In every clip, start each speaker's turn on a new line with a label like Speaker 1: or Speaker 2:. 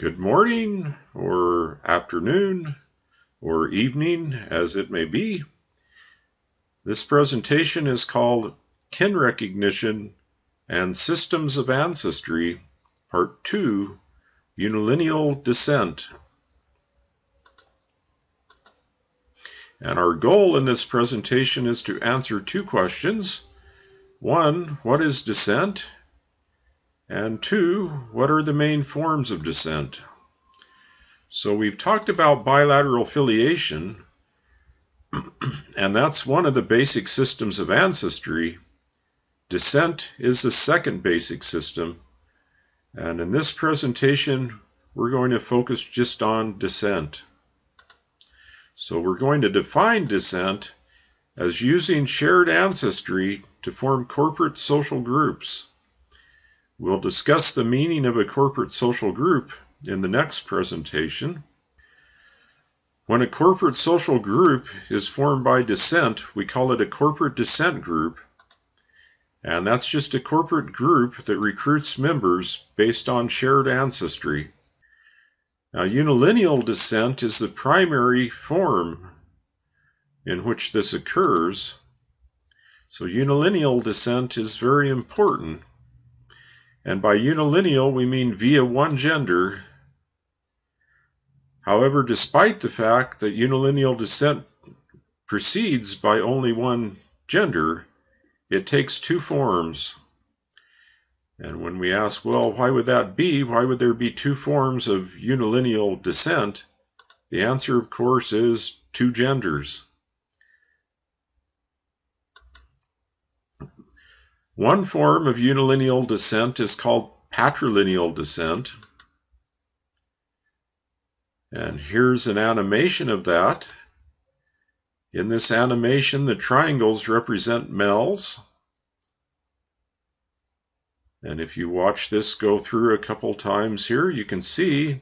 Speaker 1: Good morning, or afternoon, or evening, as it may be. This presentation is called Kin Recognition and Systems of Ancestry, Part 2, Unilineal Descent. And our goal in this presentation is to answer two questions. One, what is descent? And two, what are the main forms of descent? So we've talked about bilateral filiation, and that's one of the basic systems of ancestry. Descent is the second basic system, and in this presentation, we're going to focus just on descent. So we're going to define descent as using shared ancestry to form corporate social groups. We'll discuss the meaning of a corporate social group in the next presentation. When a corporate social group is formed by descent, we call it a corporate descent group. And that's just a corporate group that recruits members based on shared ancestry. Now, unilineal descent is the primary form in which this occurs. So unilineal descent is very important and by unilineal we mean via one gender. However, despite the fact that unilineal descent proceeds by only one gender, it takes two forms. And when we ask, well, why would that be? Why would there be two forms of unilineal descent? The answer, of course, is two genders. One form of unilineal descent is called patrilineal descent. And here's an animation of that. In this animation, the triangles represent males. And if you watch this go through a couple times here, you can see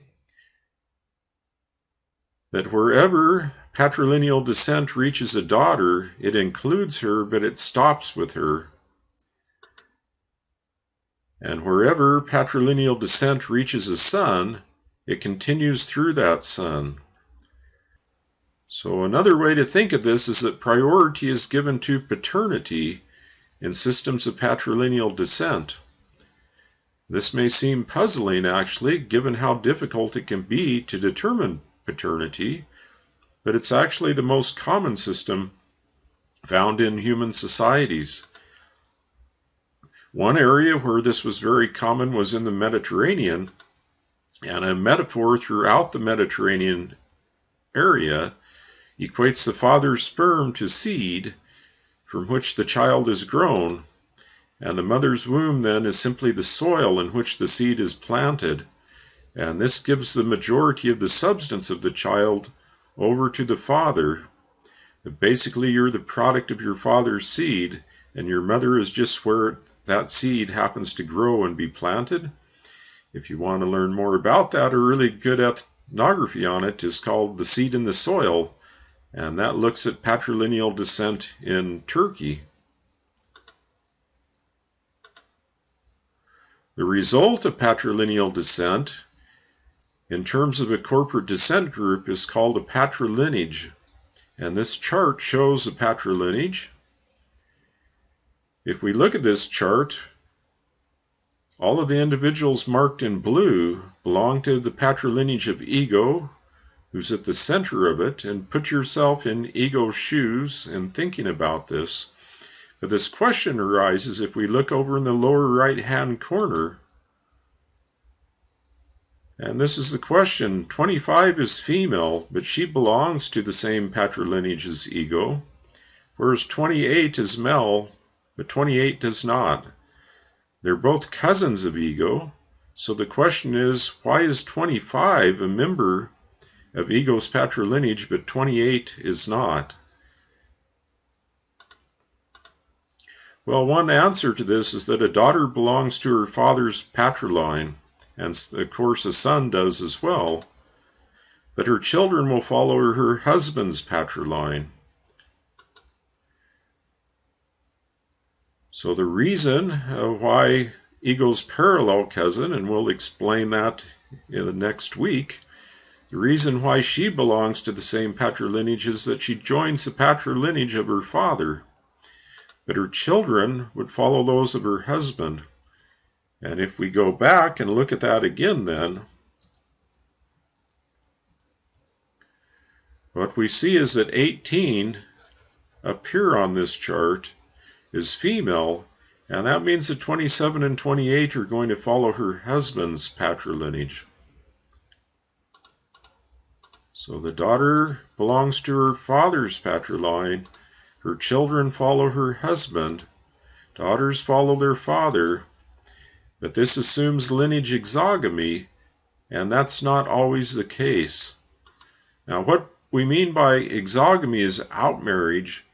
Speaker 1: that wherever patrilineal descent reaches a daughter, it includes her, but it stops with her. And wherever patrilineal descent reaches a son, it continues through that son. So another way to think of this is that priority is given to paternity in systems of patrilineal descent. This may seem puzzling, actually, given how difficult it can be to determine paternity, but it's actually the most common system found in human societies. One area where this was very common was in the Mediterranean, and a metaphor throughout the Mediterranean area equates the father's sperm to seed from which the child is grown, and the mother's womb then is simply the soil in which the seed is planted, and this gives the majority of the substance of the child over to the father. Basically, you're the product of your father's seed, and your mother is just where that seed happens to grow and be planted. If you want to learn more about that, a really good ethnography on it is called The Seed in the Soil, and that looks at patrilineal descent in Turkey. The result of patrilineal descent in terms of a corporate descent group is called a patrilineage. And this chart shows a patrilineage. If we look at this chart, all of the individuals marked in blue belong to the patrilineage of ego, who's at the center of it, and put yourself in ego's shoes and thinking about this. But this question arises if we look over in the lower right hand corner. And this is the question 25 is female, but she belongs to the same patrilineage as ego, whereas 28 is male, but 28 does not. They're both cousins of ego, so the question is why is 25 a member of ego's patrilineage, but 28 is not? Well, one answer to this is that a daughter belongs to her father's patriline, and of course a son does as well, but her children will follow her husband's patriline. So the reason uh, why ego's parallel cousin, and we'll explain that in the next week. The reason why she belongs to the same patrilineage is that she joins the patrilineage of her father, but her children would follow those of her husband. And if we go back and look at that again, then what we see is that 18 appear on this chart is female, and that means that 27 and 28 are going to follow her husband's patrilineage. So the daughter belongs to her father's patriline. Her children follow her husband. Daughters follow their father. But this assumes lineage exogamy, and that's not always the case. Now, what we mean by exogamy is outmarriage,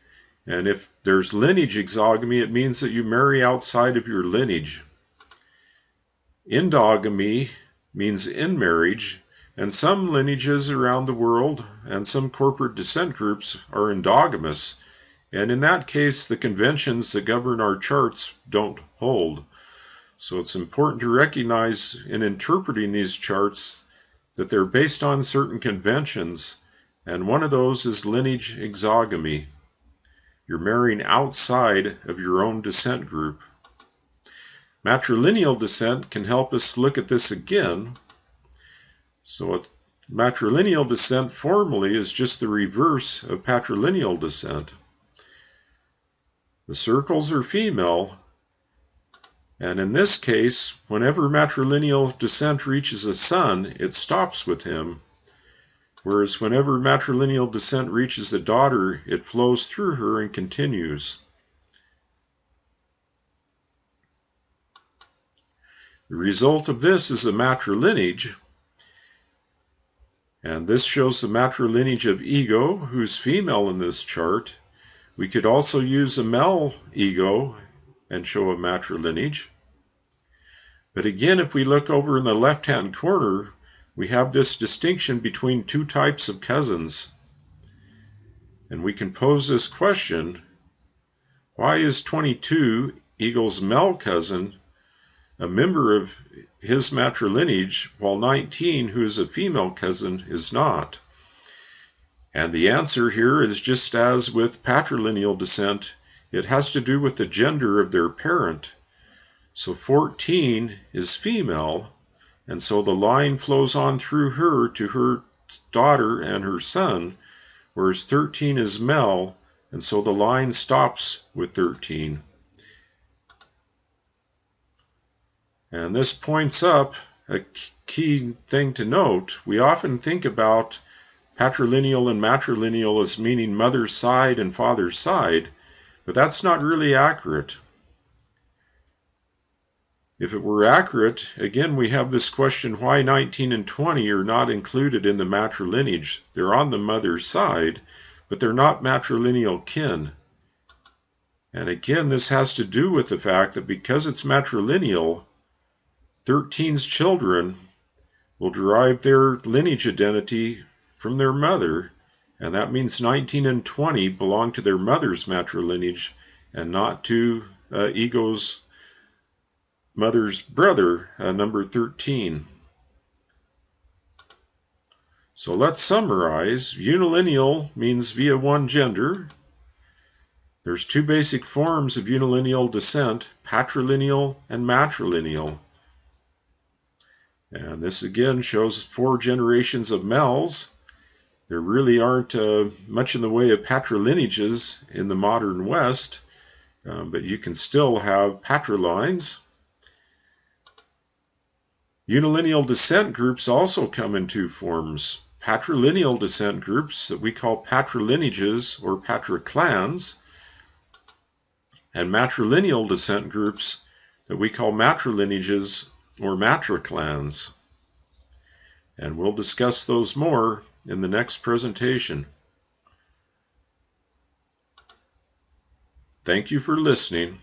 Speaker 1: and if there's lineage exogamy, it means that you marry outside of your lineage. Endogamy means in marriage, and some lineages around the world and some corporate descent groups are endogamous, and in that case, the conventions that govern our charts don't hold. So it's important to recognize in interpreting these charts that they're based on certain conventions, and one of those is lineage exogamy. You're marrying outside of your own descent group. Matrilineal descent can help us look at this again so matrilineal descent formally is just the reverse of patrilineal descent. The circles are female, and in this case, whenever matrilineal descent reaches a son, it stops with him, whereas whenever matrilineal descent reaches a daughter, it flows through her and continues. The result of this is a matrilineage, and this shows the matrilineage of ego, who's female in this chart. We could also use a male ego and show a matrilineage. But again, if we look over in the left-hand corner, we have this distinction between two types of cousins. And we can pose this question, why is 22 Ego's male cousin a member of his matrilineage, while 19, who is a female cousin, is not. And the answer here is just as with patrilineal descent, it has to do with the gender of their parent. So 14 is female, and so the line flows on through her to her daughter and her son, whereas 13 is male, and so the line stops with 13. And this points up a key thing to note. We often think about patrilineal and matrilineal as meaning mother's side and father's side, but that's not really accurate. If it were accurate, again, we have this question why 19 and 20 are not included in the matrilineage. They're on the mother's side, but they're not matrilineal kin. And again, this has to do with the fact that because it's matrilineal, 13's children will derive their lineage identity from their mother, and that means 19 and 20 belong to their mother's matrilineage and not to uh, Ego's mother's brother, uh, number 13. So let's summarize. Unilineal means via one gender. There's two basic forms of unilineal descent, patrilineal and matrilineal. And this again shows four generations of males. There really aren't uh, much in the way of patrilineages in the modern West, uh, but you can still have patrilines. Unilineal descent groups also come in two forms. Patrilineal descent groups that we call patrilineages or patriclans, and matrilineal descent groups that we call matrilineages or matriclans. And we'll discuss those more in the next presentation. Thank you for listening.